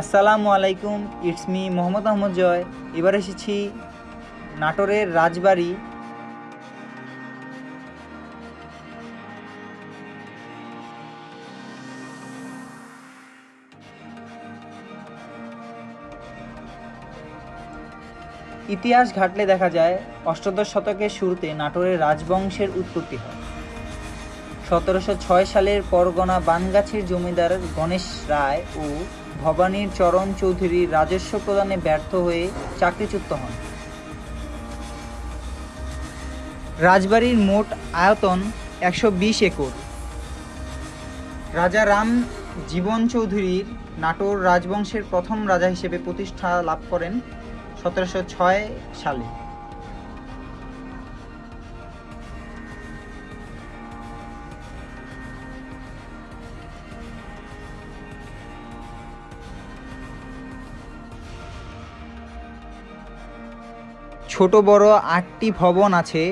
আসসালামু আলাইকুম it's me Mohammad Ahmad Joy. এবার এসেছি নাটোরের রাজবাড়ি। ইতিহাস ঘাটলে দেখা যায়, অষ্টাদশ শতকের শুরুতে নাটোরের রাজবংশের উৎপত্তি হয়। সতেরোশো ছয় সালের পরগনা বানগাছির জমিদার গণেশ রায় ও ভবানীর চরণ চৌধুরী রাজস্ব প্রদানে ব্যর্থ হয়ে চাকরিচ্যুত হন। রাজবাড়ির মোট আয়তন একশো বিশ একর। রাজা রাম জীবন চৌধুরীর নাটোর রাজবংশের প্রথম রাজা হিসেবে প্রতিষ্ঠা লাভ করেন সতেরোশো ছয় সালে। ছোট বড় আটটি ভবন আছে,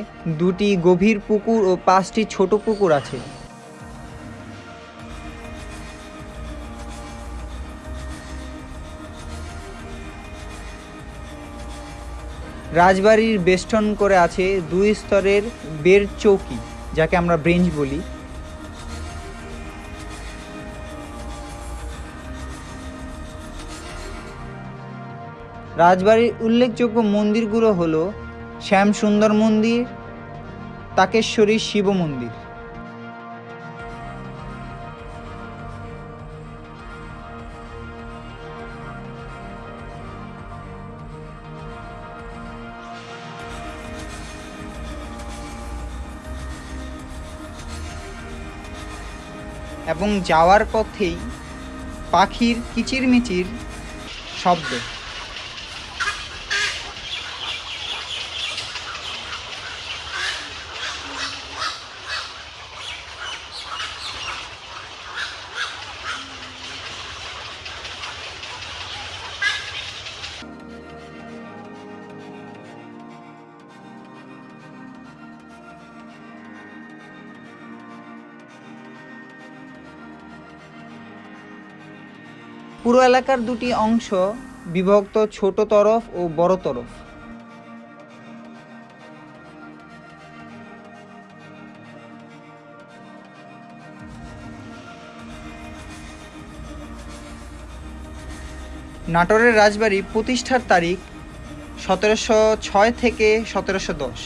দুটি গভীর পুকুর ও পাঁচটি ছোট পুকুর আছে। রাজবাড়ির বেষ্টন করে আছে দুই স্তরের বের চৌকি, যাকে আমরা ব্রেঞ্চ বলি। রাজবাড়ির উল্লেখযোগ্য মন্দিরগুলো হলো শ্যাম সুন্দর মন্দির, তাকেশ্বরী শিব মন্দির। এবং যাওয়ার পথেই পাখির কিচিরমিচির শব্দ। পুরো এলাকার দুটি অংশ বিভক্ত ছোট তরফ ও বড় তরফ। নাটোরের রাজবাড়ি প্রতিষ্ঠার তারিখ সতেরোশো ছয় থেকে সতেরোশো দশ।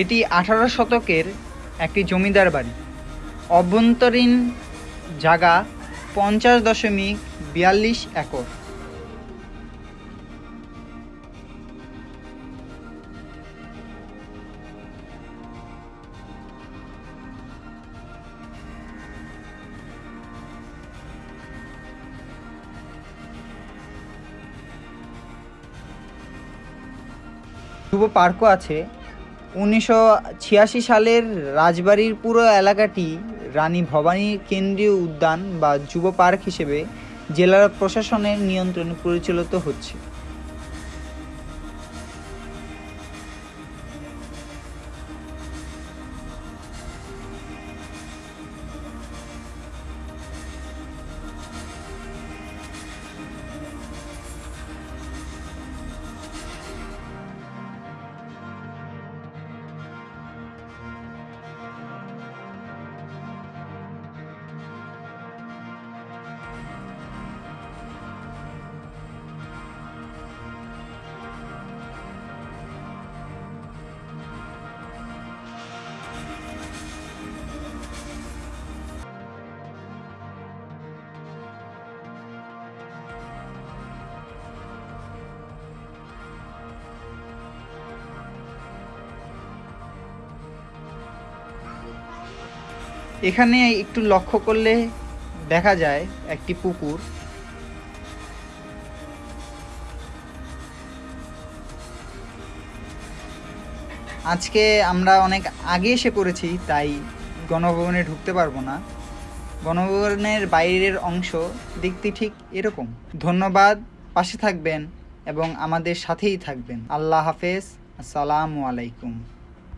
এটি আঠারো শতকের একটি জমিদার বাড়ি। অভ্যন্তরীণ জায়গা পঞ্চাশ দশমিক বিয়াল্লিশ একর। যুব পার্কও আছে। উনিশশো ছিয়াশি সালের রাজবাড়ির পুরো এলাকাটি রানী ভবানী কেন্দ্রীয় উদ্যান বা যুব পার্ক হিসেবে জেলার প্রশাসনের নিয়ন্ত্রণে পরিচালিত হচ্ছে। এখানে একটু লক্ষ্য করলে দেখা যায় একটি পুকুর। আজকে আমরা অনেক আগে এসে পড়েছি, তাই গণভবনে ঢুকতে পারব না। গণভবনের বাইরের অংশ দেখতে ঠিক এরকম। ধন্যবাদ, পাশে থাকবেন এবং আমাদের সাথেই থাকবেন। আল্লাহ হাফেজ, আসসালামু আলাইকুম।